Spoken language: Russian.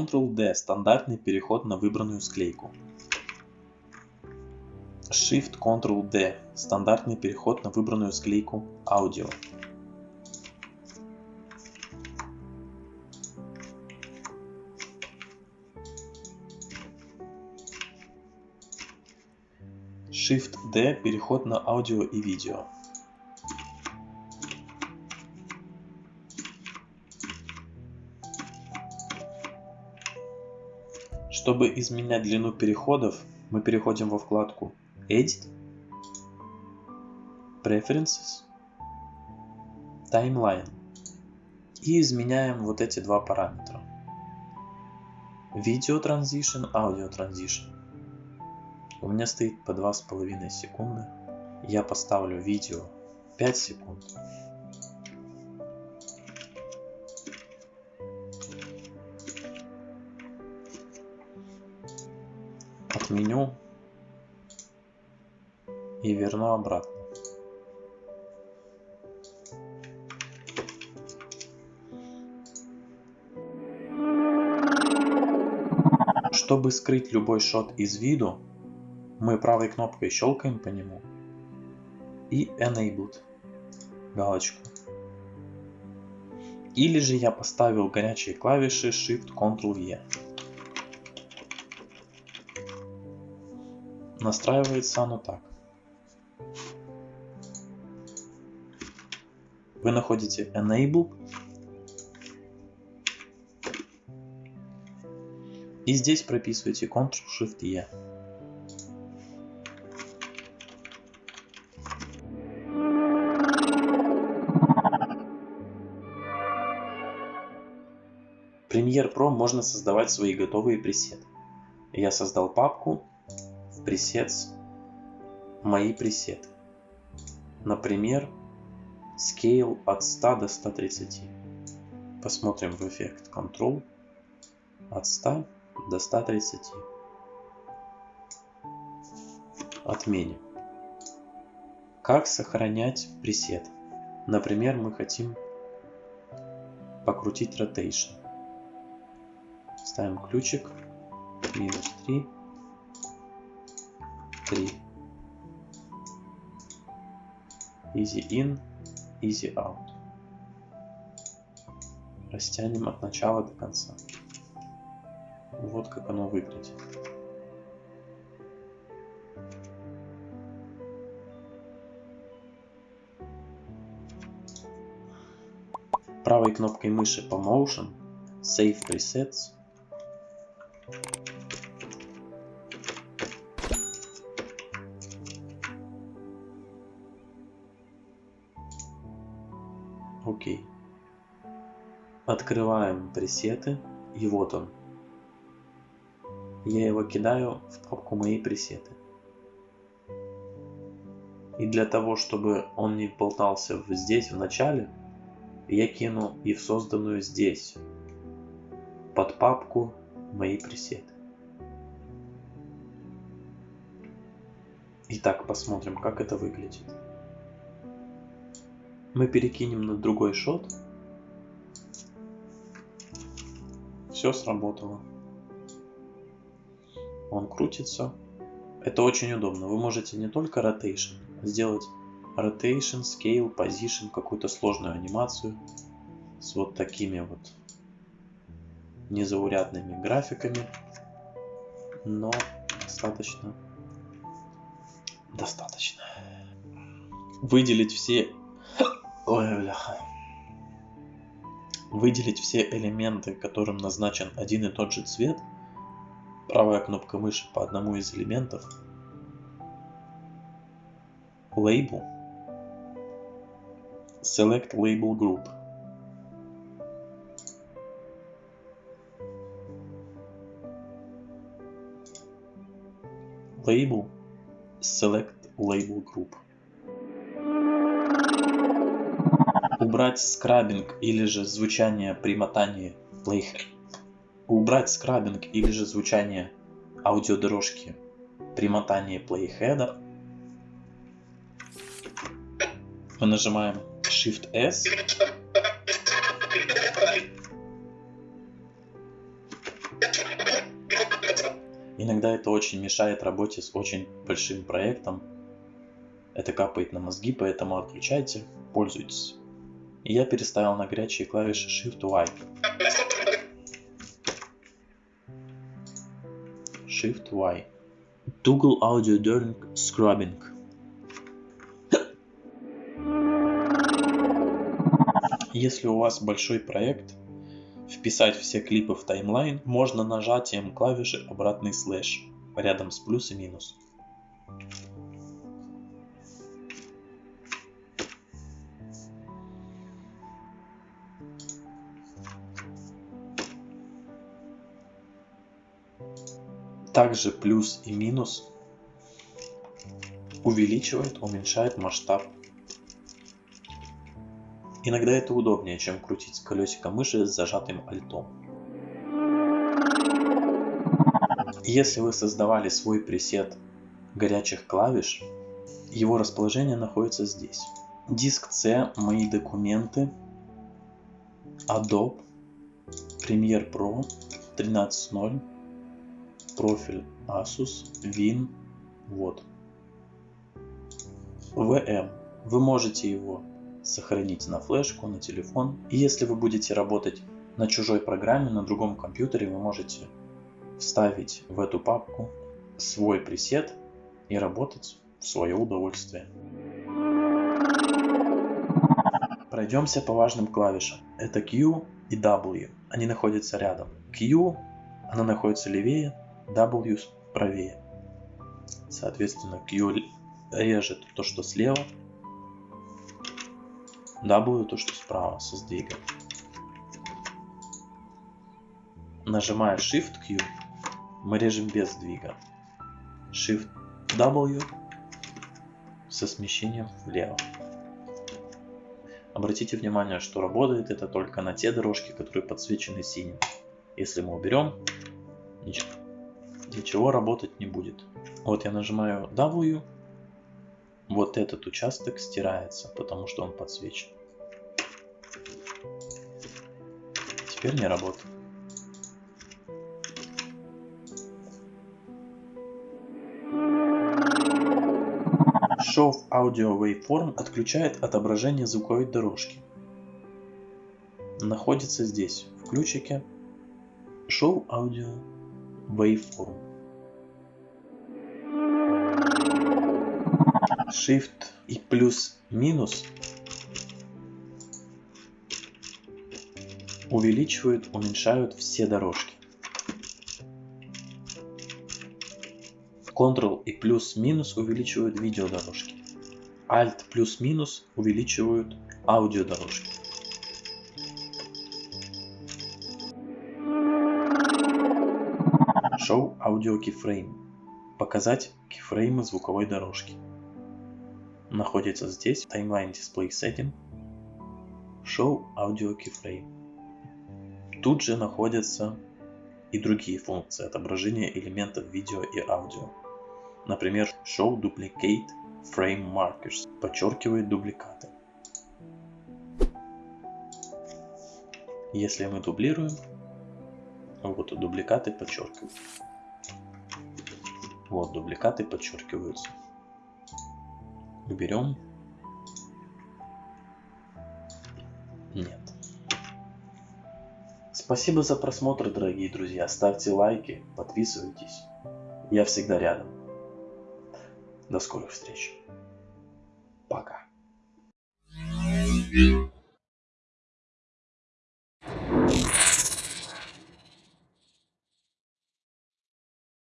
Ctrl-D – стандартный переход на выбранную склейку. Shift-Ctrl-D – стандартный переход на выбранную склейку аудио. Shift-D – переход на аудио и видео. Чтобы изменять длину переходов, мы переходим во вкладку Edit, Preferences, Timeline и изменяем вот эти два параметра. Video Transition, Audio Transition. У меня стоит по 2,5 секунды. Я поставлю видео 5 секунд. Отменю и верну обратно. Чтобы скрыть любой шот из виду, мы правой кнопкой щелкаем по нему и Enabled галочку. Или же я поставил горячие клавиши Shift-Ctrl-E. Настраивается оно так. Вы находите Enable и здесь прописываете Ctrl-Shift-E. Premiere Pro можно создавать свои готовые пресеты. Я создал папку в Presets «Мои пресеты». Например, Scale от 100 до 130. Посмотрим в эффект Control от 100 до 130. Отменим. Как сохранять пресет? Например, мы хотим покрутить Rotation. Ставим ключик. Минус 3. 3. Easy in, easy out. Растянем от начала до конца. Вот как оно выглядит. Правой кнопкой мыши по Motion Save Presets Окей. Открываем пресеты. И вот он. Я его кидаю в папку мои пресеты. И для того, чтобы он не болтался здесь в начале, я кину и в созданную здесь под папку мои пресеты. Итак, посмотрим, как это выглядит. Мы перекинем на другой шот. Все сработало. Он крутится. Это очень удобно. Вы можете не только rotation, сделать rotation, scale, position, какую-то сложную анимацию с вот такими вот незаурядными графиками, но достаточно достаточно выделить все Ой, бляха. Выделить все элементы, которым назначен один и тот же цвет. Правая кнопка мыши по одному из элементов. Label. Select Label Group. Label. Select Label Group. Убрать скрабинг или же звучание при мотании playhead. Убрать скрабинг или же звучание аудиодорожки при мотании плейхеда. Мы нажимаем Shift S. Иногда это очень мешает работе с очень большим проектом. Это капает на мозги, поэтому отключайте, пользуйтесь. И я переставил на горячие клавиши Shift-Y. Shift-Y. Toggle Audio During Scrubbing. Если у вас большой проект, вписать все клипы в таймлайн можно нажатием клавиши обратный слэш рядом с плюс и минус. Также плюс и минус увеличивает, уменьшает масштаб Иногда это удобнее, чем крутить колесико мыши с зажатым альтом. Если вы создавали свой пресет горячих клавиш, его расположение находится здесь. Диск C, мои документы, Adobe, Premiere Pro 13.0, профиль Asus, Win, вот. VM. Вы можете его сохранить на флешку, на телефон. И если вы будете работать на чужой программе, на другом компьютере, вы можете вставить в эту папку свой пресет и работать в свое удовольствие. Пройдемся по важным клавишам. Это Q и W. Они находятся рядом. Q, она находится левее, W правее. Соответственно, Q режет то, что слева, W то, что справа со сдвигом. Нажимая Shift Q, мы режем без сдвига. Shift W со смещением влево. Обратите внимание, что работает это только на те дорожки, которые подсвечены синим. Если мы уберем, ничего, ничего работать не будет. Вот я нажимаю W, вот этот участок стирается, потому что он подсвечен. Теперь не работает. Show Audio Waveform отключает отображение звуковой дорожки. Находится здесь, в ключике Show Audio Waveform. Shift и плюс-минус увеличивают, уменьшают все дорожки. Ctrl и плюс-минус увеличивают видеодорожки. Alt плюс-минус увеличивают аудиодорожки. Audio Keyframe. Показать кейфреймы звуковой дорожки находится здесь, Timeline Display Setting, Show Audio Keyframe. Тут же находятся и другие функции отображения элементов видео и аудио. Например, Show Duplicate Frame Markers подчеркивает дубликаты. Если мы дублируем, вот дубликаты подчеркивают. Вот дубликаты подчеркиваются уберем. Нет. Спасибо за просмотр, дорогие друзья. Ставьте лайки, подписывайтесь. Я всегда рядом. До скорых встреч. Пока. thank